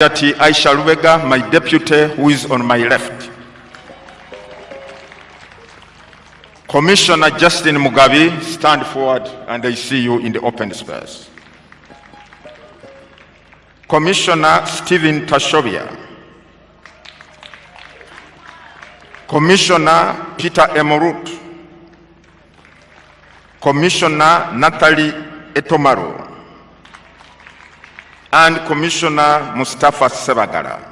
Deputy Aisha Lubega, my deputy, who is on my left. Commissioner Justin Mugabe, stand forward and I see you in the open space. Commissioner Stephen tashovia Commissioner Peter Emorut. Commissioner Natalie Etomaro. And Commissioner Mustafa Ssebaggala.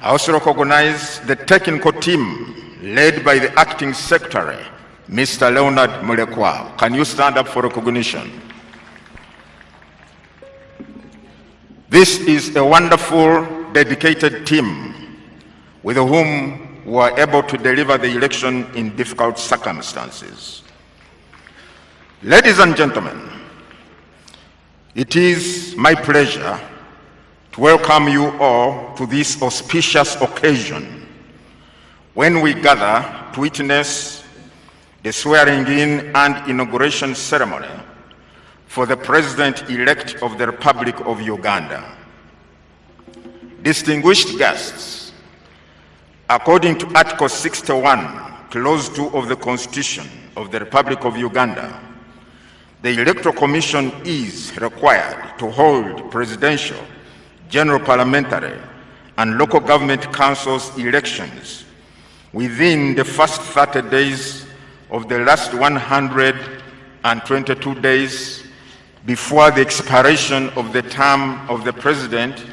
I also recognize the technical team led by the acting secretary, Mr. Leonard Mulekwa. Can you stand up for recognition? This is a wonderful, dedicated team with whom we were able to deliver the election in difficult circumstances. Ladies and gentlemen, it is my pleasure to welcome you all to this auspicious occasion when we gather to witness the swearing-in and inauguration ceremony for the President-elect of the Republic of Uganda. Distinguished guests, according to Article 61, Clause 2 of the Constitution of the Republic of Uganda, the Electoral Commission is required to hold presidential, general parliamentary, and local government councils elections within the first 30 days of the last 122 days before the expiration of the term of the president,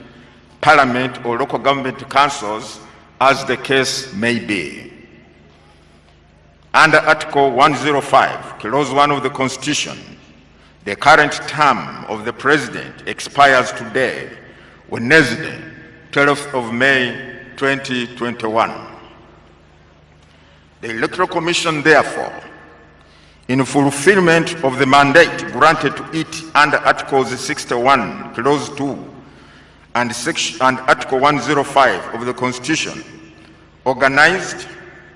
parliament, or local government councils, as the case may be. Under Article 105, Clause 1 of the Constitution, the current term of the President expires today, Wednesday, 12th of May 2021. The Electoral Commission, therefore, in fulfillment of the mandate granted to it under Articles 61, Clause 2, and, section, and Article 105 of the Constitution, organized,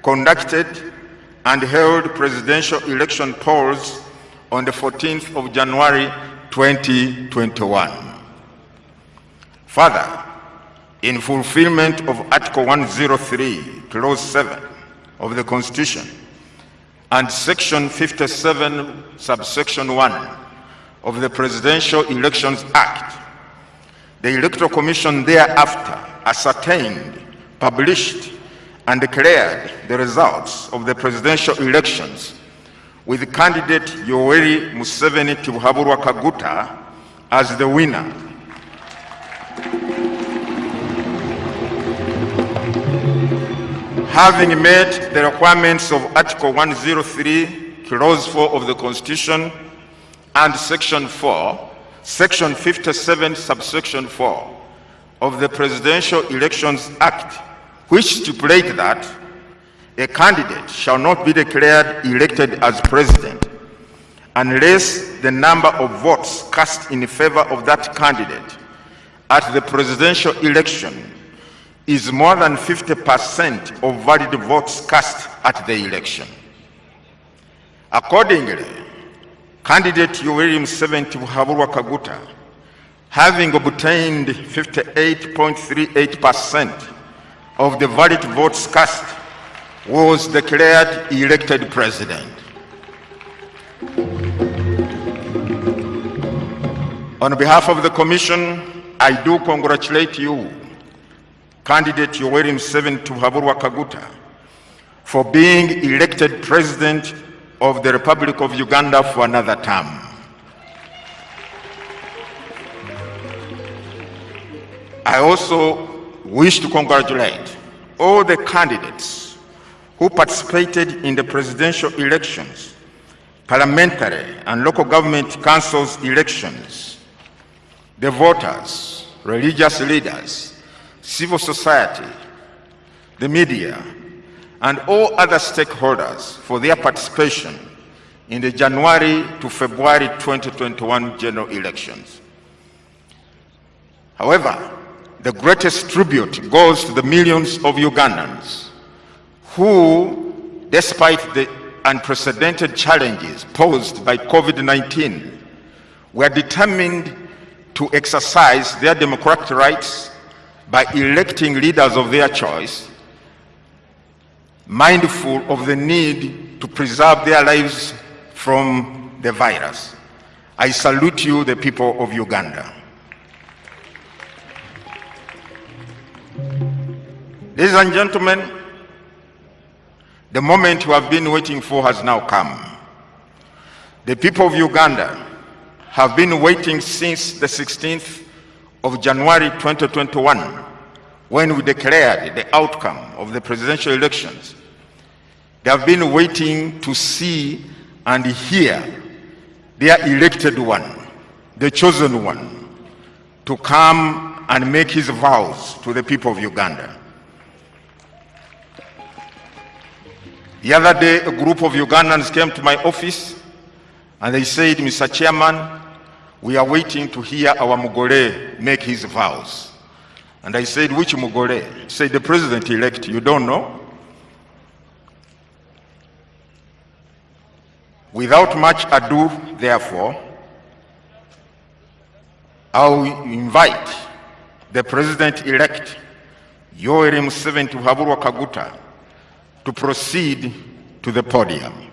conducted, and held presidential election polls on the 14th of January 2021. Further, in fulfillment of Article 103, Clause 7 of the Constitution and Section 57, subsection 1 of the Presidential Elections Act, the Electoral Commission thereafter ascertained, published, and declared the results of the presidential elections with candidate Yoweri Museveni Tibuhaburwa Kaguta as the winner. Having met the requirements of Article 103, Clause 4 of the Constitution and Section 4, Section 57, subsection 4 of the Presidential Elections Act, which stipulate that a candidate shall not be declared elected as president unless the number of votes cast in favor of that candidate at the presidential election is more than 50% of valid votes cast at the election. Accordingly, candidate Yoweri Museveni Tibuhaburwa Kaguta, having obtained 58.38% of the valid votes cast, was declared elected president. On behalf of the Commission, I do congratulate you, candidate Yoweri Museveni Tibuhaburwa Kaguta, for being elected president of the Republic of Uganda for another term. I also wish to congratulate all the candidates who participated in the presidential elections, parliamentary and local government councils elections, the voters, religious leaders, civil society, the media, and all other stakeholders for their participation in the January to February 2021 general elections. However, the greatest tribute goes to the millions of Ugandans who, despite the unprecedented challenges posed by COVID-19, were determined to exercise their democratic rights by electing leaders of their choice, mindful of the need to preserve their lives from the virus. I salute you, the people of Uganda. Ladies and gentlemen, the moment you have been waiting for has now come. The people of Uganda have been waiting since the 16th of January 2021 when we declared the outcome of the presidential elections. They have been waiting to see and hear their elected one, the chosen one, to come and make his vows to the people of Uganda. The other day, a group of Ugandans came to my office and they said, Mr. Chairman, we are waiting to hear our Mugore make his vows. And I said, which Mugore? He said, the president-elect, you don't know? Without much ado, therefore, I'll invite the president-elect, Yoweri Museveni Tibuhaburwa Kaguta, to proceed to the podium.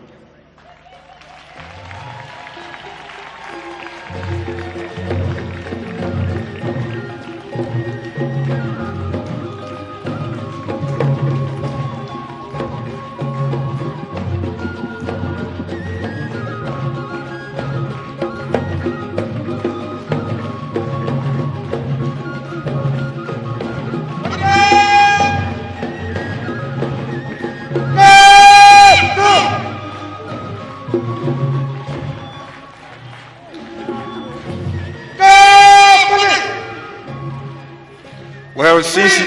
Since,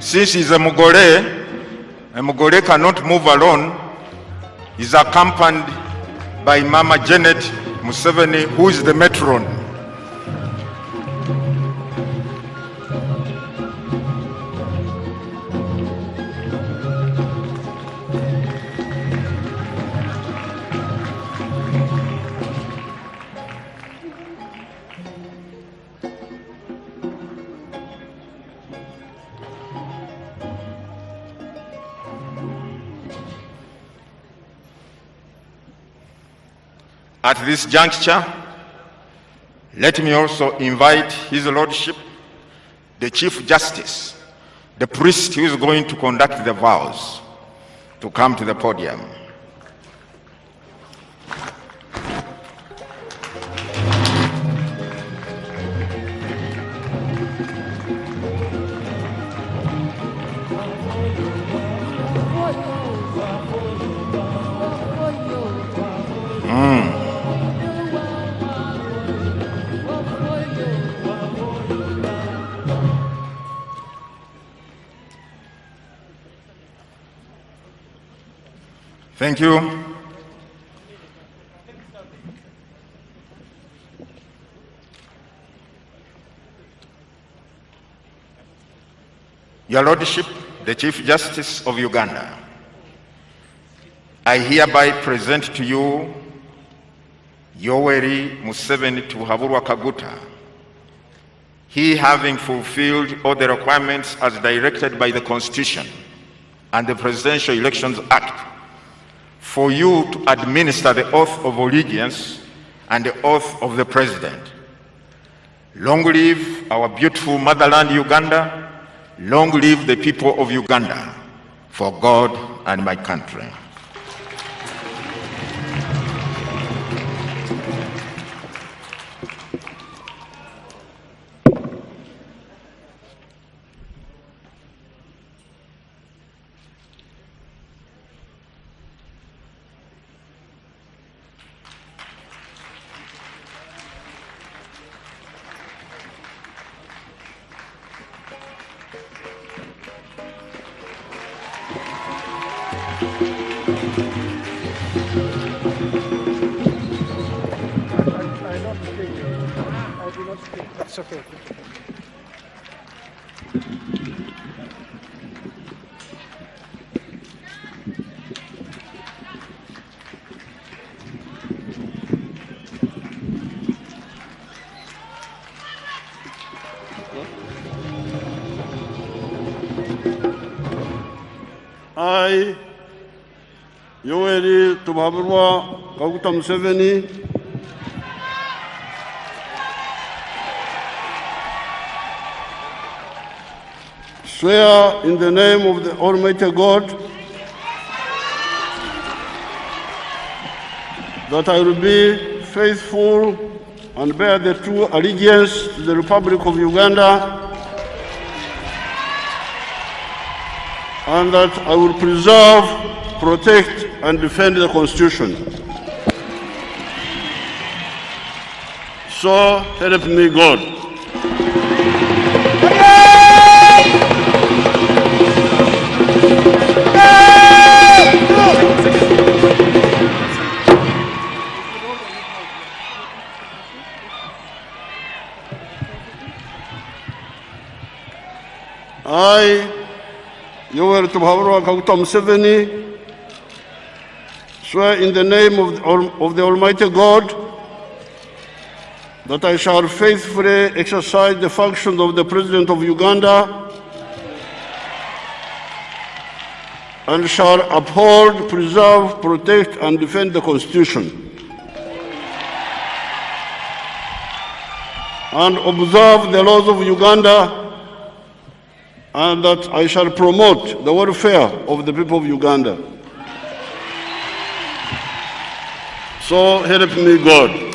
since he's a Mugore, a Mugore cannot move alone. is accompanied by Mama Janet Museveni, who is the matron. This juncture, let me also invite His Lordship, the Chief Justice, the priest who is going to conduct the vows, to come to the podium. Thank you. Your Lordship, the Chief Justice of Uganda, I hereby present to you Yoweri Museveni Tibuhaburwa Kaguta, he having fulfilled all the requirements as directed by the Constitution and the Presidential Elections Act for you to administer the oath of allegiance and the oath of the President. Long live our beautiful motherland Uganda. Long live the people of Uganda for God and my country. it's okay. I, 용해리 또 바브로와 가국탐 세베니 swear in the name of the Almighty God that I will be faithful and bear the true allegiance to the Republic of Uganda and that I will preserve, protect, and defend the Constitution. So help me God. I, Yoweri Tibuhaburwa Kaguta Museveni, swear in the name of the, of the Almighty God that I shall faithfully exercise the functions of the President of Uganda and shall uphold, preserve, protect, and defend the Constitution. And observe the laws of Uganda and that I shall promote the welfare of the people of Uganda. So help me God.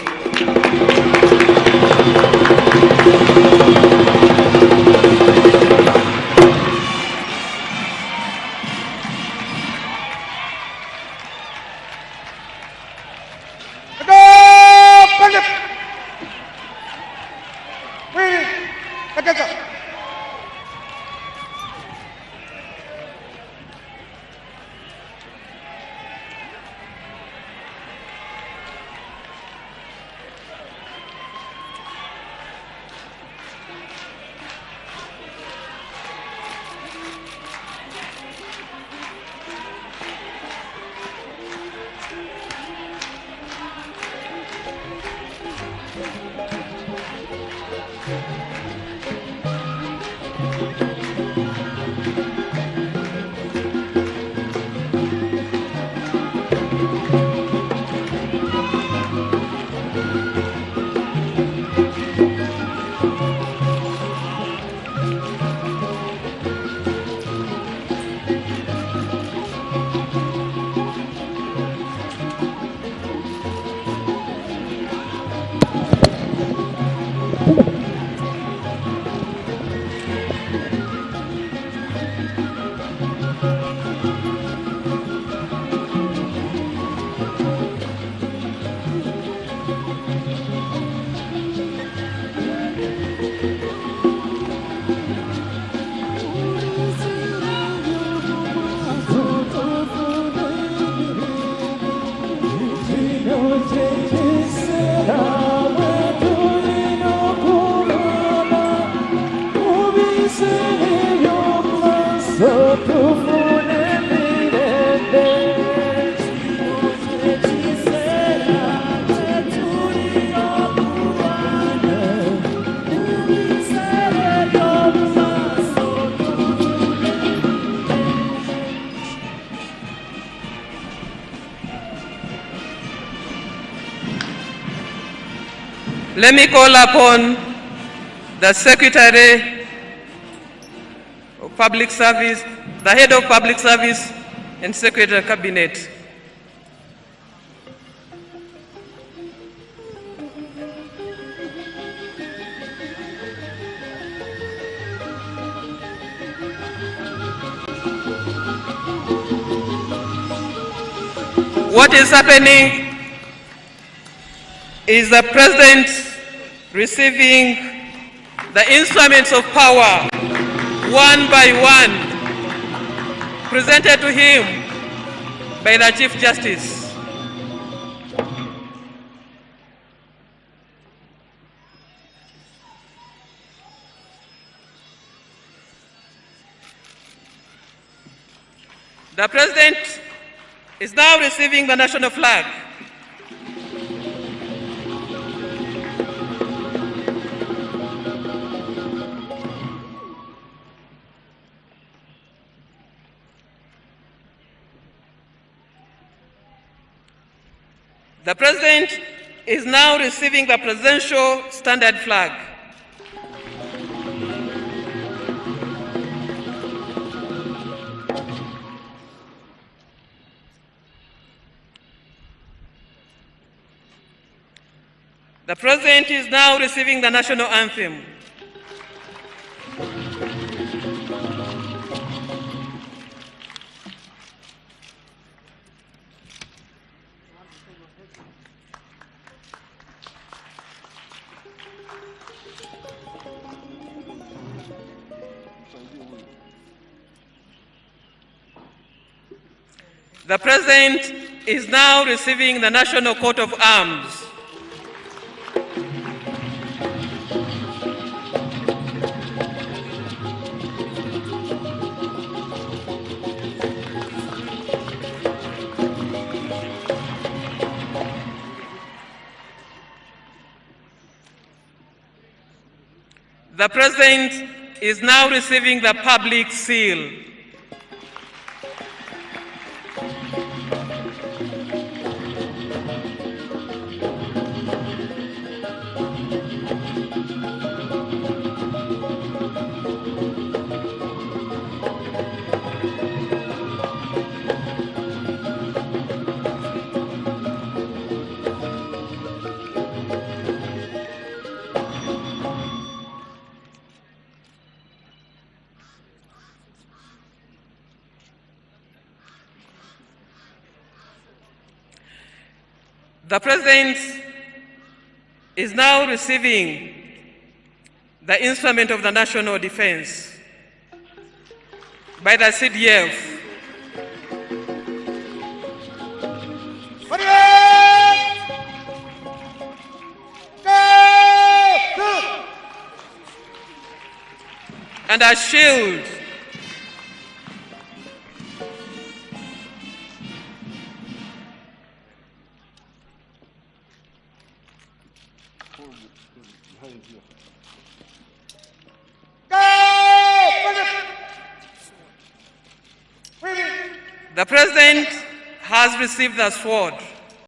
Let me call upon the Secretary of Public Service, the Head of Public Service, and Secretary Cabinet. What is happening is the President receiving the instruments of power one by one presented to him by the Chief Justice. The President is now receiving the national flag. The President is now receiving the Presidential Standard Flag. The President is now receiving the National Anthem. The President is now receiving the National Coat of Arms. The President is now receiving the public seal. The President is now receiving the instrument of the national defense by the CDF. And a shield received the sword.